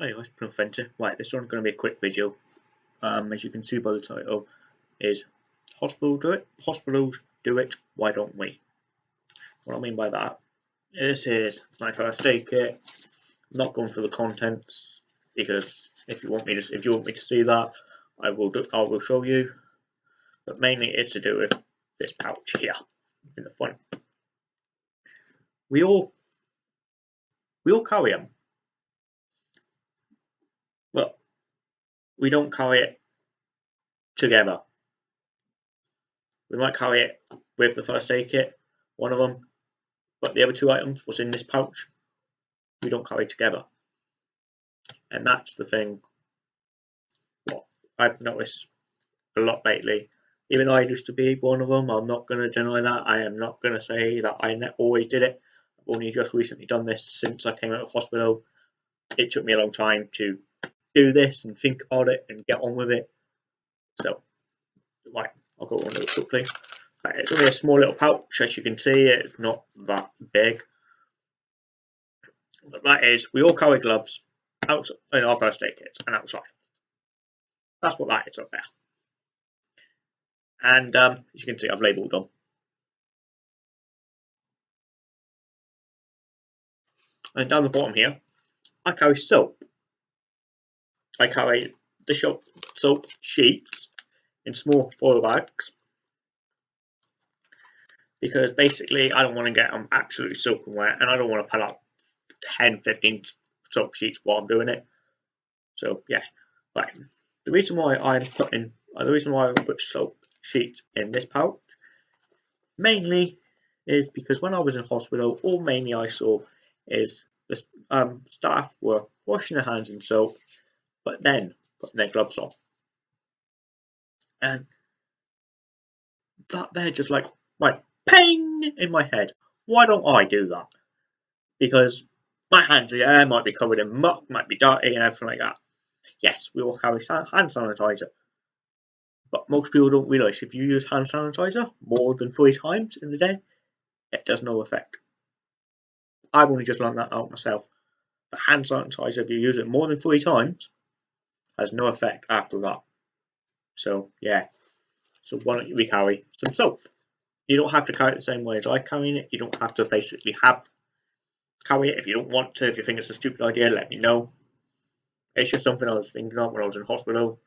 Anyway, Plymouth Fenter. Right, this one's going to be a quick video. Um, as you can see by the title, is hospital do it, hospitals do it, why don't we? What I mean by that, this is my first aid kit. Not going for the contents because if you want me to, if you want me to see that, I will do, I will show you. But mainly, it's to do with this pouch here in the front. We all we all carry them, but we don't carry it together. We might carry it with the first aid kit, one of them, but the other two items, was in this pouch, we don't carry together. And that's the thing what I've noticed a lot lately. Even though I used to be one of them, I'm not going to deny that. I am not going to say that I always did it. I've only just recently done this since I came out of hospital. It took me a long time to do this and think about it and get on with it. So, right, I'll go on it quickly. Right, it's only a small little pouch, as you can see, it's not that big. But that is, we all carry gloves outside in our first aid kits and outside. That's what that is up there. And um, as you can see, I've labelled them. And down the bottom here, I carry soap. I carry the soap, soap sheets in small foil bags because basically I don't want to get them absolutely soaking wet and I don't want to pull up 10, 15 soap sheets while I'm doing it. So yeah, right. The reason why I'm putting, uh, the reason why I put soap sheets in this pouch, mainly is because when I was in hospital, all mainly I saw is the um, staff were washing their hands in soap, but then putting their gloves on. And that they're just like, right, ping in my head. Why don't I do that? Because my hands yeah, might be covered in muck, might be dirty and everything like that. Yes, we all carry hand sanitizer. But most people don't realise if you use hand sanitizer more than three times in the day, it does no effect. I've only just learned that out myself. Hand sanitizer, if you use it more than three times, has no effect after that. So yeah. So why don't we carry some soap? You don't have to carry it the same way as I carrying it. You don't have to basically have carry it if you don't want to. If you think it's a stupid idea, let me know. It's just something I was thinking of when I was in hospital.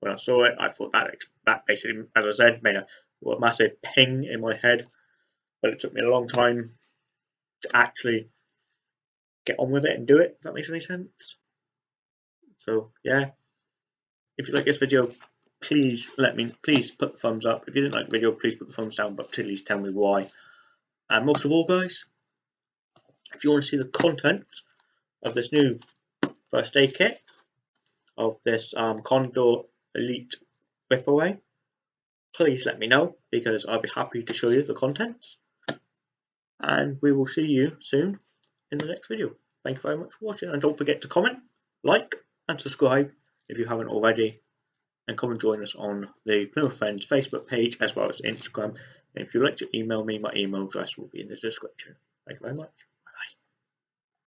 When I saw it, I thought that that basically, as I said, made a, a massive ping in my head. But it took me a long time to actually get on with it and do it. If that makes any sense. So yeah, if you like this video, please let me please put the thumbs up. If you didn't like the video, please put the thumbs down, but please tell me why. And most of all, guys, if you want to see the content of this new first aid kit of this um, Condor Elite Rip Away, please let me know because I'll be happy to show you the contents. And we will see you soon in the next video. Thank you very much for watching and don't forget to comment, like and subscribe if you haven't already and come and join us on the Plymouth Friends Facebook page as well as Instagram. And if you'd like to email me, my email address will be in the description. Thank you very much.